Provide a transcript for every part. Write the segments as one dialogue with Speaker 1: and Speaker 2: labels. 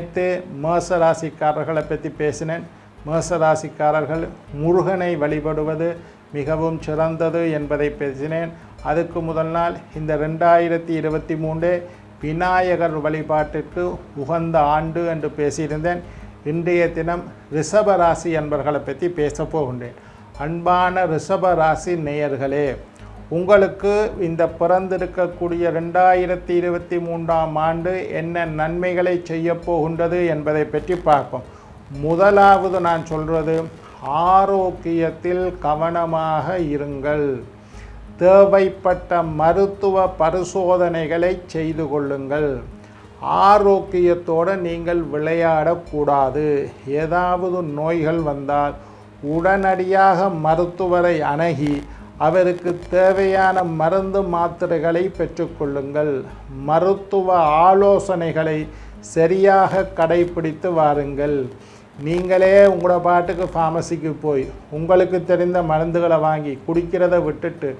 Speaker 1: நேற்று மேச ராசிக்காரர்களை பற்றி பேசினேன். மேச ராசிக்காரர்கள் முருகனை வழிபடுவது மிகவும் சிறந்தது என்பதை பேசினேன். அதுக்கு முதல் நாள் இந்த ரெண்டாயிரத்தி இருபத்தி மூன்று விநாயகர் வழிபாட்டிற்கு உகந்த ஆண்டு என்று பேசியிருந்தேன். இன்றைய தினம் ரிஷப ராசி என்பர்களை பற்றி பேசப்போகின்றேன் அன்பான ரிஷப ராசி நேயர்களே உங்களுக்கு இந்த பிறந்திருக்கக்கூடிய ரெண்டாயிரத்தி இருபத்தி மூன்றாம் ஆண்டு என்ன நன்மைகளை செய்ய போகின்றது என்பதை பற்றி பார்ப்போம். முதலாவது நான் சொல்வது ஆரோக்கியத்தில் கவனமாக இருங்கள். தேவைப்பட்ட மருத்துவ பரிசோதனைகளை செய்து கொள்ளுங்கள். ஆரோக்கியத்தோடு நீங்கள் விளையாடக்கூடாது. ஏதாவது நோய்கள் வந்தால் உடனடியாக மருத்துவரை அணுகி அவருக்கு தேவையான மருந்து மாத்திரைகளை பெற்றுக்கொள்ளுங்கள். மருத்துவ ஆலோசனைகளை சரியாக கடைபிடித்து வாருங்கள். நீங்களே உங்களோட பாட்டுக்கு ஃபார்மசிக்கு போய் உங்களுக்கு தெரிந்த மருந்துகளை வாங்கி குடிக்கிறத விட்டுட்டு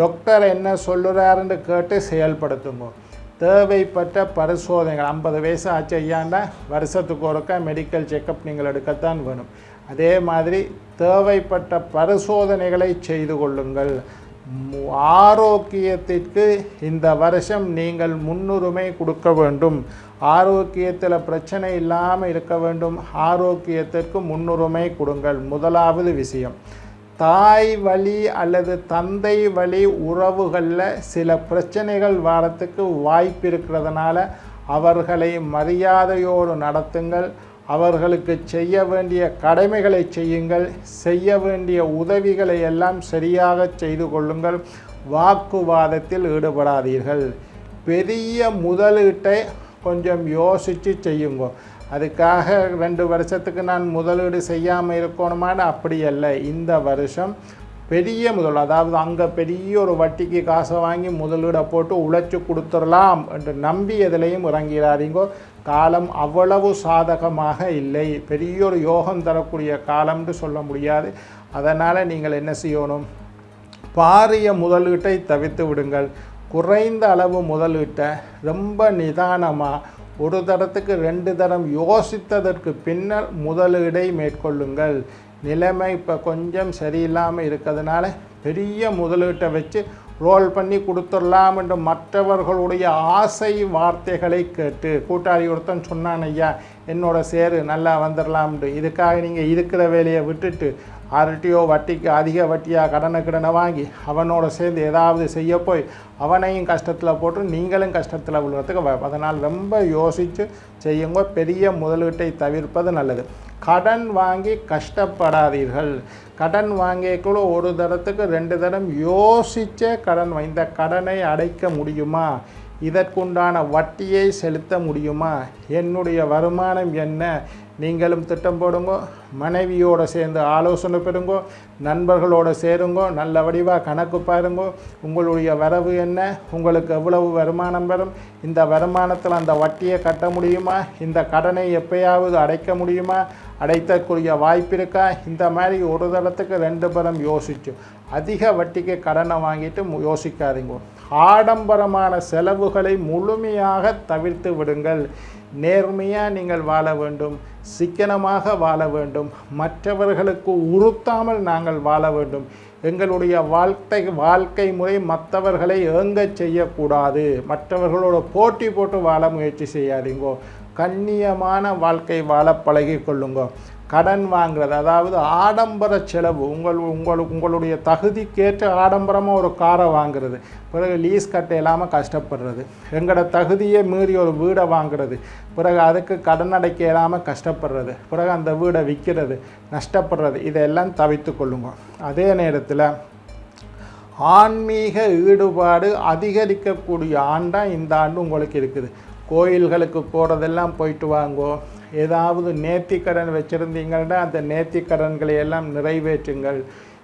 Speaker 1: டாக்டர் என்ன சொல்லுறாருன்னு கேட்டு செயல்படுத்துங்க. தேவைப்பட்ட பரிசோதனைகள் ஐம்பது வயசு ஆச்சு ஐயாண்டா வருஷத்துக்கு ஒருக்கா மெடிக்கல் செக்கப் நீங்கள் எடுக்கத்தான் வேணும். அதே மாதிரி தேவைப்பட்ட பரிசோதனைகளை செய்து கொள்ளுங்கள். ஆரோக்கியத்திற்கு இந்த வருஷம் நீங்கள் முன்னுரிமை கொடுக்க வேண்டும். ஆரோக்கியத்தில் பிரச்சனை இல்லாமல் இருக்க வேண்டும். ஆரோக்கியத்திற்கு முன்னுரிமை கொடுங்கள். முதலாவது விஷயம். தாய் வழி அல்லது தந்தை வழி உறவுகளில் சில பிரச்சனைகள் வாரத்துக்கு வாய்ப்பு இருக்கிறதுனால அவர்களை மரியாதையோடு நடத்துங்கள். அவர்களுக்கு செய்ய வேண்டிய கடமைகளை செய்யுங்கள் செய்ய வேண்டிய உதவிகளை எல்லாம் சரியாக செய்து கொள்ளுங்கள் வாக்குவாதத்தில் ஈடுபடாதீர்கள். பெரிய முதலீட்டை கொஞ்சம் யோசித்து செய்யுங்க. அதுக்காக ரெண்டு வருஷத்துக்கு நான் முதலீடு செய்யாமல் இருக்கணுமான்னு அப்படி அல்ல. இந்த வருஷம் பெரிய முதல் அதாவது அங்கே பெரிய ஒரு வட்டிக்கு காசை வாங்கி முதலீடை போட்டு உழைச்சி கொடுத்துடலாம் என்று நம்பி எதிலையும் இறங்கிறாரீங்கோ காலம் அவ்வளவு சாதகமாக இல்லை. பெரிய ஒரு யோகம் தரக்கூடிய காலம்னு சொல்ல முடியாது. அதனால் நீங்கள் என்ன செய்யணும்? பாரிய முதலீட்டை தவிர்த்து விடுங்கள். குறைந்த அளவு முதலீட்டை ரொம்ப நிதானமாக ஒரு தரத்துக்கு ரெண்டு தரம் யோசித்ததற்கு பின்னர் முதலீடை மேற்கொள்ளுங்கள். நிலைமை இப்போ கொஞ்சம் சரியில்லாமல் இருக்கிறதுனால பெரிய முதலீட்டை வச்சு ரோல் பண்ணி கொடுத்துடலாம் என்று மற்றவர்களுடைய ஆசை வார்த்தைகளை கேட்டு கூட்டாளி ஒருத்தன் சொன்னான் ஐயா என்னோட சேரு நல்லா வந்துடலாம்னு இதுக்காக நீங்கள் இருக்கிற வேலையை விட்டுட்டு ஆர்டிஓ வட்டிக்கு அதிக வட்டியாக கடனை கடனை வாங்கி அவனோட சேர்ந்து ஏதாவது செய்ய போய் அவனையும் கஷ்டத்தில் போட்டு நீங்களும் கஷ்டத்தில் விழுறதுக்கு வ- அதனால் ரொம்ப யோசித்து செய்யுங்க. பெரிய முதலீட்டை தவிர்ப்பது நல்லது. கடன் வாங்கி கஷ்டப்படாதீர்கள். கடன் வாங்கியக்குள்ள ஒரு தரத்துக்கு ரெண்டு தரம் யோசிச்சே கடன் இந்த கடனை அடைக்க முடியுமா? இதற்குண்டான வட்டியை செலுத்த முடியுமா? என்னுடைய வருமானம் என்ன? நீங்களும் திட்டம் போடுங்கோ மனைவியோடு சேர்ந்து ஆலோசனை பெறுங்கோ நண்பர்களோடு சேருங்கோ நல்ல வடிவாக கணக்கு பாருங்கோ உங்களுடைய வரவு என்ன உங்களுக்கு எவ்வளவு வருமானம் வரும் இந்த வருமானத்தில் அந்த வட்டியை கட்ட முடியுமா இந்த கடனை எப்பயாவது அடைக்க முடியுமா அடைத்தக்கூடிய வாய்ப்பு இருக்கா இந்த மாதிரி ஒரு தளத்துக்கு ரெண்டு பரம் யோசிச்சு அதிக வட்டிக்கு கடனை வாங்கிட்டு யோசிக்காதீங்க. ஆடம்பரமான செலவுகளை முழுமையாக தவிர்த்து விடுங்கள். நேர்மையாக நீங்கள் வாழ வேண்டும் சிக்கனமாக வாழ வேண்டும் மற்றவர்களுக்கு உறுத்தாமல் நாங்கள் வாழ வேண்டும். எங்களுடைய வாழ்க்கை வாழ்க்கை முறை மற்றவர்களை ஏங்க செய்யக்கூடாது. மற்றவர்களோட போட்டி போட்டு வாழ முயற்சி செய்யாதீங்கோ. கண்ணியமான வாழ்க்கை வாழ பழகி கொள்ளுங்க. கடன் வாங்குறது அதாவது ஆடம்பர செலவு உங்கள் உங்களுக்கு உங்களுடைய தகுதிக்கேற்ற ஆடம்பரமாக ஒரு காரை வாங்குறது பிறகு லீஸ் கட்ட இல்லாமல் கஷ்டப்படுறது எங்களோட தகுதியை மீறி ஒரு வீடை வாங்குறது பிறகு அதுக்கு கடன் அடைக்க இல்லாமல் கஷ்டப்படுறது பிறகு அந்த வீடை விற்கிறது நஷ்டப்படுறது இதெல்லாம் தவித்து கொள்ளுங்க. அதே நேரத்தில் ஆன்மீக ஈடுபாடு அதிகரிக்கக்கூடிய ஆண்டாக இந்த ஆண்டு உங்களுக்கு இருக்குது. கோயில்களுக்கு போகிறதெல்லாம் போயிட்டு வாங்கோ. ஏதாவது நேர்த்திக்கடன் வச்சுருந்தீங்கன்னா அந்த நேர்த்திக்கடன்களை எல்லாம் நிறைவேற்றுங்கள்.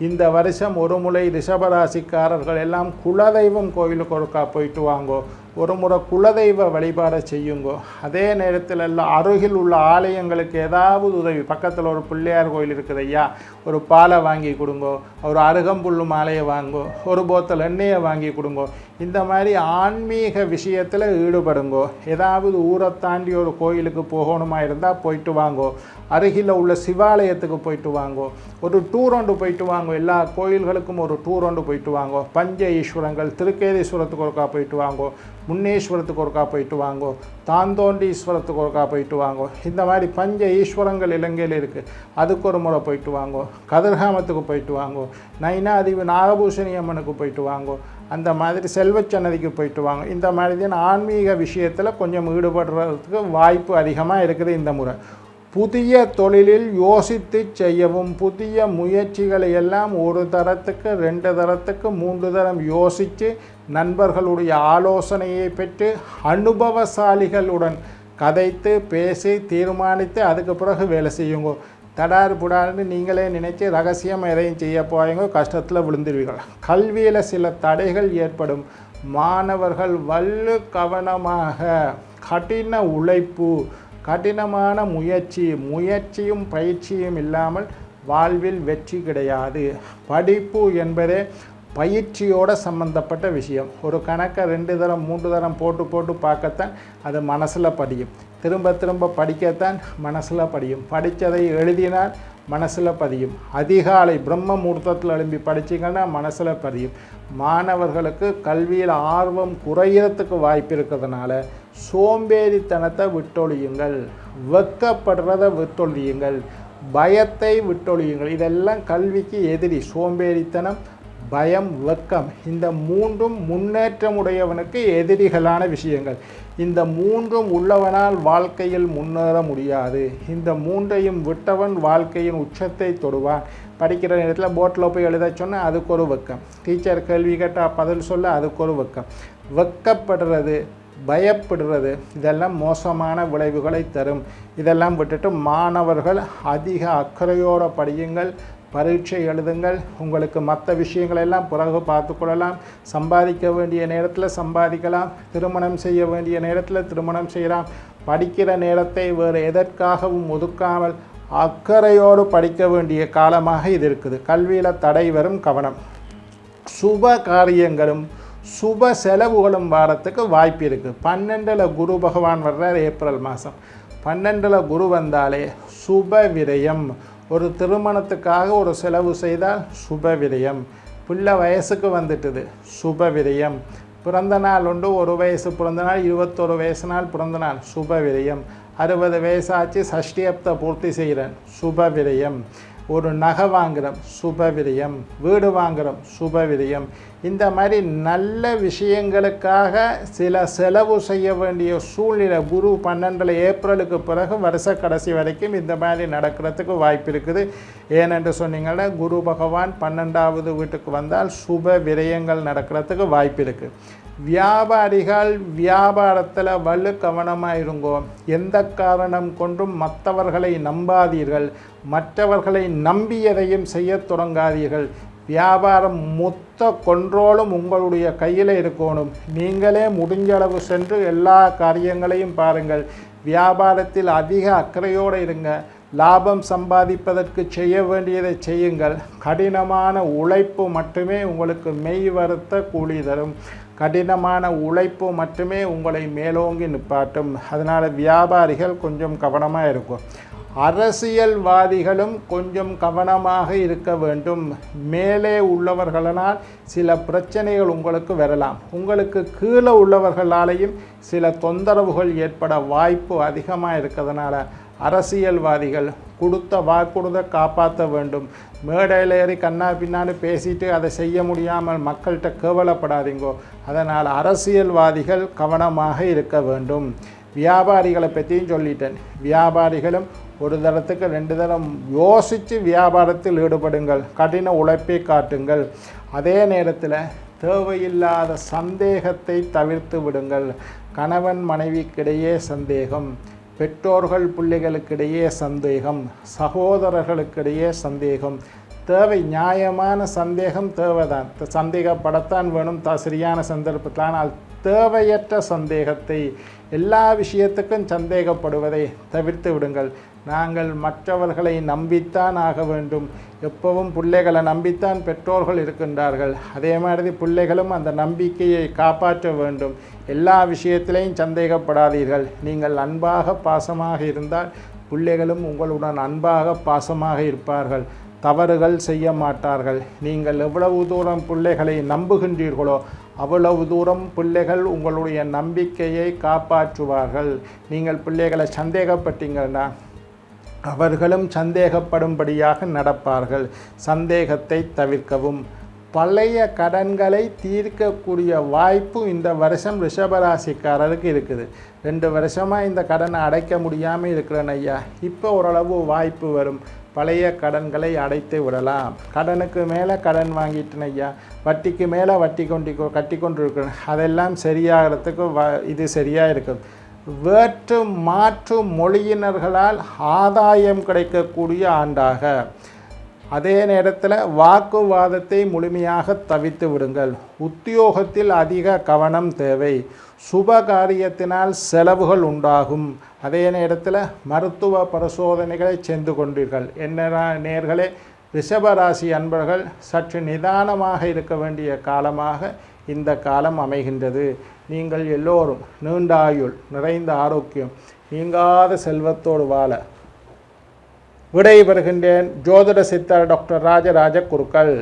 Speaker 1: இந்த வருஷம் ஒரு முறை ரிஷபராசிக்காரர்கள் எல்லாம் குலதெய்வம் கோயிலுக்கு ஒருக்கா போயிட்டு வாங்கோ. ஒரு முறை குலதெய்வ வழிபாடை செய்யுங்கோ. அதே நேரத்தில் எல்லாம் அருகில் உள்ள ஆலயங்களுக்கு ஏதாவது உதவி. பக்கத்தில் ஒரு பிள்ளையார் கோயில் இருக்குது ஐயா. ஒரு பாலை வாங்கி கொடுங்கோ. ஒரு அருகம்புல்லு மாலையை வாங்கோ ஒரு போத்தல் எண்ணெயை வாங்கி கொடுங்கோ. இந்த மாதிரி ஆன்மீக விஷயத்தில் ஈடுபடுங்கோ. ஏதாவது ஊரை தாண்டி ஒரு கோயிலுக்கு போகணுமா இருந்தால் போயிட்டு வாங்கோ. அருகில் உள்ள சிவாலயத்துக்கு போயிட்டு வாங்கோ. ஒரு டூர் ஒன்று போயிட்டு வாங்கோ. எல்லா கோயில்களுக்கும் ஒரு டூர் ஒன்று போயிட்டு வாங்கோ. பஞ்ச ஈஸ்வரங்கள் திருக்கேதீஸ்வரத்துக்கு ஒருக்கா போயிட்டு வாங்கோ. முன்னேஸ்வரத்துக்கு ஒருக்கா போயிட்டு வாங்கோ தாந்தோண்டீஸ்வரத்துக்கு ஒருக்கா போயிட்டு வாங்கோ. இந்த மாதிரி பஞ்ச ஈஸ்வரங்கள் இலங்கையில் இருக்குது அதுக்கு ஒரு முறை போயிட்டு வாங்கோ. கதிர்காமத்துக்கு போயிட்டு வாங்கோ. நைனாதிவு நாகபூஷணி அம்மனுக்கு போயிட்டு வாங்கோ. அந்த மாதிரி செல்வச்சன்னதிக்கு போயிட்டு வாங்க. இந்த மாதிரி தான் ஆன்மீக விஷயத்தில் கொஞ்சம் ஈடுபடுறதுக்கு வாய்ப்பு அதிகமாக இருக்குது இந்த முறை. புதிய தொழிலில் யோசித்து செய்யவும் புதிய முயற்சிகளை எல்லாம் ஒரு தரத்துக்கு ரெண்டு தரத்துக்கு மூன்று தரம் யோசித்து நண்பர்களுடைய ஆலோசனையை பெற்று அனுபவசாலிகளுடன் கதைத்து பேசி தீர்மானித்து அதுக்கு பிறகு வேலை செய்யுங்க. தடார் புடார்னு நீங்களே நினைச்சு ரகசியம் எதையும் செய்ய போகிறீங்க கஷ்டத்தில் விழுந்துருவீர்கள் கல்வியில் சில தடைகள் ஏற்படும். மாணவர்கள் வல்லு கவனமாக கடின உழைப்பு கடினமான முயற்சி முயற்சியும் பயிற்சியும் இல்லாமல் வாழ்வில் வெற்றி கிடையாது. படிப்பு என்பதே பயிற்சியோட சம்மந்தப்பட்ட விஷயம். ஒரு கணக்கை ரெண்டு தரம் மூன்று தரம் போட்டு போட்டு பார்க்கத்தான் அது மனசில் படியும் திரும்ப திரும்ப படிக்கத்தான் மனசில் படியும் படித்ததை எழுதினால் மனசில் பதியும். அதிகாலை பிரம்ம முகூர்த்தத்தில் எழும்பி படிச்சிங்கன்னா மனசில் பதியும். மாணவர்களுக்கு கல்வியில் ஆர்வம் குறையிறதுக்கு வாய்ப்பு இருக்கிறதுனால சோம்பேறித்தனத்தை விட்டொழியுங்கள். வெக்கப்படுறதை விட்டொழியுங்கள். பயத்தை விட்டொழியுங்கள். இதெல்லாம் கல்விக்கு எதிரி. சோம்பேறித்தனம் பயம் வெக்கம் இந்த மூன்றும் முன்னேற்றமுடையவனுக்கு எதிரிகளான விஷயங்கள். இந்த மூன்றும் உள்ளவனால் வாழ்க்கையில் முன்னேற முடியாது. இந்த மூன்றையும் விட்டவன் வாழ்க்கையின் உச்சத்தை தொடுவான். படிக்கிற நேரத்தில் போட்டில் போய் எழுத சொன்னால் அதுக்கு ஒரு வெக்கம் டீச்சர் கேள்வி கேட்டால் பதில் சொல்ல அதுக்கு ஒரு வெக்கம் வெக்கப்படுறது பயப்படுறது இதெல்லாம் மோசமான விளைவுகளை தரும். இதெல்லாம் விட்டுட்டு மாணவர்கள் அதிக அக்கறையோடு படியுங்கள். பரீட்சை எழுதுங்கள். உங்களுக்கு மற்ற விஷயங்களெல்லாம் பிறகு பார்த்துக்கொள்ளலாம் சம்பாதிக்க வேண்டிய நேரத்தில் சம்பாதிக்கலாம். திருமணம் செய்ய வேண்டிய நேரத்தில் திருமணம் செய்யலாம். படிக்கிற நேரத்தை வேறு எதற்காகவும் ஒதுக்காமல் அக்கறையோடு படிக்க வேண்டிய காலமாக இது இருக்குது. கல்வியில் தடை வரும் கவனம். சுப காரியங்களும் சுப செலவுகளும் வாரத்துக்கு வாய்ப்பு இருக்குது பன்னெண்டில் குரு பகவான் வர்றார் ஏப்ரல் மாதம் பன்னெண்டில் குரு வந்தாலே சுப விரயம். ஒரு திருமணத்துக்காக ஒரு செலவு செய்தால் சுப விரயம். பிள்ளை வயசுக்கு வந்துட்டுது சுப விரயம். பிறந்த நாள் உண்டு ஒரு வயசு பிறந்த நாள் இருபத்தொரு வயசு நாள் பிறந்த நாள் சுப விரயம். அறுபது வயசாச்சு சஷ்டியப்தை பூர்த்தி செய்கிறேன் சுப விரயம். ஒரு நகை வாங்குகிறோம் சுப விரயம் வீடு வாங்குகிறோம் சுபவிரயம். இந்த மாதிரி நல்ல விஷயங்களுக்காக சில செலவு செய்ய வேண்டிய சூழ்நிலை குரு பன்னெண்டில் ஏப்ரலுக்கு பிறகு வருஷ கடைசி வரைக்கும் இந்த மாதிரி நடக்கிறதுக்கு வாய்ப்பு இருக்குது. ஏனென்று சொன்னீங்கன்னா குரு பகவான் பன்னெண்டாவது வீட்டுக்கு வந்தால் சுப விரயங்கள் நடக்கிறதுக்கு வாய்ப்பு இருக்குது வியாபாரிகள் வியாபாரத்தில் வலு கவனமாக இருங்கோ. எந்த காரணம் கொண்டும் மற்றவர்களை நம்பாதீர்கள். மற்றவர்களை நம்பி எதையும் செய்ய தொடங்காதீர்கள். வியாபாரம் மொத்த கொன்றோலும் உங்களுடைய கையில் இருக்கணும். நீங்களே முடிஞ்ச அளவு சென்று எல்லா காரியங்களையும் பாருங்கள். வியாபாரத்தில் அதிக அக்கறையோடு இருங்க. லாபம் சம்பாதிப்பதற்கு செய்ய வேண்டியதை செய்யுங்கள். கடினமான உழைப்பு மட்டுமே உங்களுக்கு மெய் வருத்த கூலி தரும். கடினமான உழைப்பு மட்டுமே உங்களை மேலோங்கி நிப்பாட்டும். அதனால் வியாபாரிகள் கொஞ்சம் கவனமாக இருக்கும். அரசியல்வாதிகளும் கொஞ்சம் கவனமாக இருக்க வேண்டும். மேலே உள்ளவர்களால் சில பிரச்சனைகள் உங்களுக்கு வரலாம். உங்களுக்கு கீழே உள்ளவர்களாலேயும் சில தொந்தரவுகள் ஏற்பட வாய்ப்பு அதிகமாக இருக்கிறதுனால அரசியல்வாதிகள் கொடுத்த வாக்குறுதை காப்பாற்ற வேண்டும். மேடையில் ஏறி கண்ணா பின்னான்னு பேசிட்டு அதை செய்ய முடியாமல் மக்கள்கிட்ட கேவலப்படாதீங்கோ. அதனால் அரசியல்வாதிகள் கவனமாக இருக்க வேண்டும். வியாபாரிகளை பற்றியும் சொல்லிட்டேன். வியாபாரிகளும் ஒரு தரத்துக்கு ரெண்டு தரம் யோசித்து வியாபாரத்தில் ஈடுபடுங்கள். கடின உழைப்பை காட்டுங்கள். அதே நேரத்தில் தேவையில்லாத சந்தேகத்தை தவிர்த்து விடுங்கள். கணவன் மனைவிக்கிடையே சந்தேகம். பெற்றோர்கள் பிள்ளைகளுக்கிடையே சந்தேகம் சகோதரர்களுக்கிடையே சந்தேகம். தேவை நியாயமான சந்தேகம் தேவைதான். சந்தேகப்படத்தான் வேணும் த சரியான சந்தர்ப்பத்தில். ஆனால் தேவையற்ற சந்தேகத்தை எல்லா விஷயத்துக்கும் சந்தேகப்படுவதை தவிர்த்து விடுங்கள். நாங்கள் மற்றவர்களை நம்பித்தான் ஆக வேண்டும். எப்பவும் பிள்ளைகளை நம்பித்தான் பெற்றோர்கள் இருக்கின்றார்கள். அதே மாதிரி பிள்ளைகளும் அந்த நம்பிக்கையை காப்பாற்ற வேண்டும். எல்லா விஷயத்திலையும் சந்தேகப்படாதீர்கள். நீங்கள் அன்பாக பாசமாக இருந்தால் பிள்ளைகளும் உங்களுடன் அன்பாக பாசமாக இருப்பார்கள். தவறுகள் செய்ய மாட்டார்கள். நீங்கள் எவ்வளவு தூரம் பிள்ளைகளை நம்புகின்றீர்களோ அவ்வளவு தூரம் பிள்ளைகள் உங்களுடைய நம்பிக்கையை காப்பாற்றுவார்கள். நீங்கள் பிள்ளைகளை சந்தேகப்பட்டீங்கன்னா அவர்களும் சந்தேகப்படும்படியாக நடப்பார்கள். சந்தேகத்தை தவிர்க்கவும். பழைய கடன்களை தீர்க்கக்கூடிய வாய்ப்பு இந்த வருஷம் ரிஷபராசிக்காரருக்கு இருக்குது. ரெண்டு வருஷமாக இந்த கடனை அடைக்க முடியாமல் இருக்கிறேன் ஐயா. இப்போ ஓரளவு வாய்ப்பு வரும். பழைய கடன்களை அடைத்து விடலாம். கடனுக்கு மேலே கடன் வாங்கிட்டேன் ஐயா. வட்டிக்கு மேலே வட்டி கொண்டு கட்டி கொண்டு இருக்கிறேன் அதெல்லாம் சரியாகிறதுக்கு வ இது சரியாக இருக்கும். வேற்று மாற்று மொழியினர்களால் ஆதாயம் கிடைக்கக்கூடிய ஆண்டாக. அதே நேரத்தில் வாக்குவாதத்தை முழுமையாக தவித்து விடுங்கள். உத்தியோகத்தில் அதிக கவனம் தேவை. சுப காரியத்தினால் செலவுகள் உண்டாகும். அதே நேரத்தில் மருத்துவ பரிசோதனைகளை சென்று கொண்டீர்கள். என்ன நேர்களே ரிஷபராசி அன்பர்கள் சற்று நிதானமாக இருக்க வேண்டிய காலமாக இந்த காலம் அமைகின்றது. நீங்கள் எல்லோரும் நீண்ட ஆயுள் நிறைந்த ஆரோக்கியம் நீங்காத செல்வத்தோடு வாழ விடை பெறுகின்றேன் ஜோதிட சித்தர் டாக்டர் ராஜராஜ குருக்கள்.